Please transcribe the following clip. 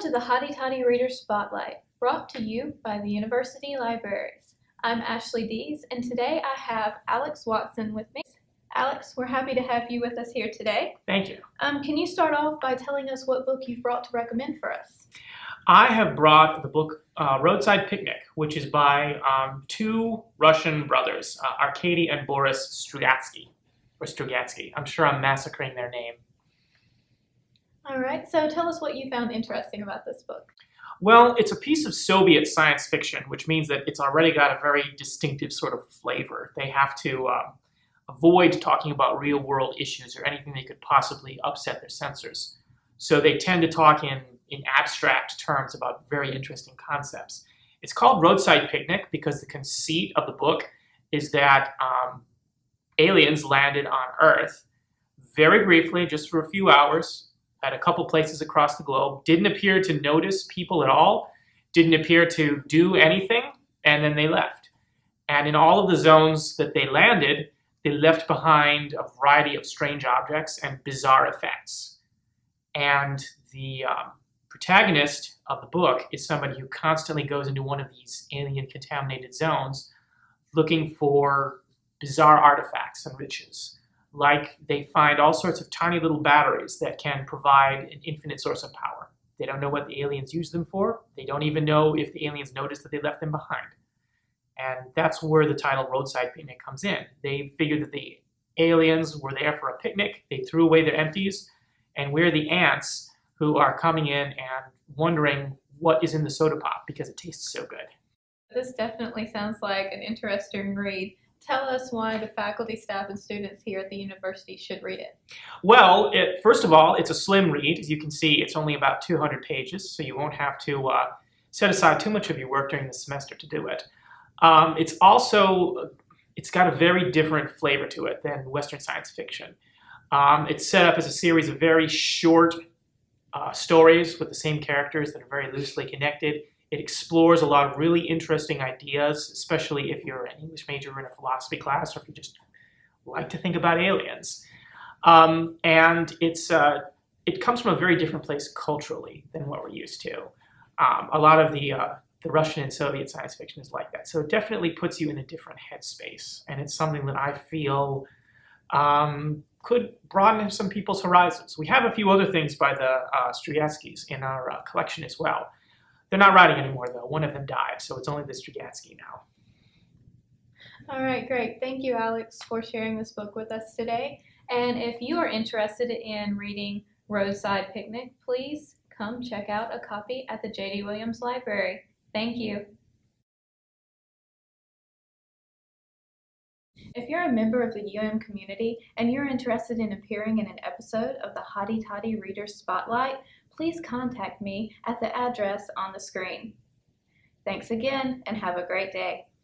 to the Hotty Toddy Reader Spotlight, brought to you by the University Libraries. I'm Ashley Dees, and today I have Alex Watson with me. Alex, we're happy to have you with us here today. Thank you. Um, can you start off by telling us what book you've brought to recommend for us? I have brought the book uh, Roadside Picnic, which is by um, two Russian brothers, uh, Arkady and Boris Strugatsky, or Strugatsky. I'm sure I'm massacring their name. So tell us what you found interesting about this book. Well, it's a piece of Soviet science fiction, which means that it's already got a very distinctive sort of flavor. They have to um, avoid talking about real world issues or anything that could possibly upset their censors. So they tend to talk in, in abstract terms about very interesting concepts. It's called Roadside Picnic because the conceit of the book is that um, aliens landed on Earth very briefly, just for a few hours, at a couple places across the globe, didn't appear to notice people at all, didn't appear to do anything, and then they left. And in all of the zones that they landed, they left behind a variety of strange objects and bizarre effects. And the um, protagonist of the book is somebody who constantly goes into one of these alien contaminated zones looking for bizarre artifacts and riches like they find all sorts of tiny little batteries that can provide an infinite source of power. They don't know what the aliens use them for. They don't even know if the aliens noticed that they left them behind. And that's where the title Roadside Picnic comes in. They figured that the aliens were there for a picnic. They threw away their empties. And we're the ants who are coming in and wondering what is in the soda pop because it tastes so good. This definitely sounds like an interesting read. Tell us why the faculty, staff, and students here at the university should read it. Well, it, first of all, it's a slim read. As you can see, it's only about 200 pages, so you won't have to uh, set aside too much of your work during the semester to do it. Um, it's also, it's got a very different flavor to it than Western science fiction. Um, it's set up as a series of very short uh, stories with the same characters that are very loosely connected. It explores a lot of really interesting ideas, especially if you're an English major in a philosophy class or if you just like to think about aliens. Um, and it's uh, it comes from a very different place culturally than what we're used to. Um, a lot of the uh, the Russian and Soviet science fiction is like that. So it definitely puts you in a different headspace. And it's something that I feel um, could broaden some people's horizons. We have a few other things by the uh, in our uh, collection as well. They're not writing anymore, though. One of them died, so it's only the Strugatsky now. All right, great. Thank you, Alex, for sharing this book with us today. And if you are interested in reading Roadside Picnic, please come check out a copy at the J.D. Williams Library. Thank you. If you're a member of the UM community and you're interested in appearing in an episode of the Hotty Toddy Reader Spotlight, please contact me at the address on the screen. Thanks again and have a great day.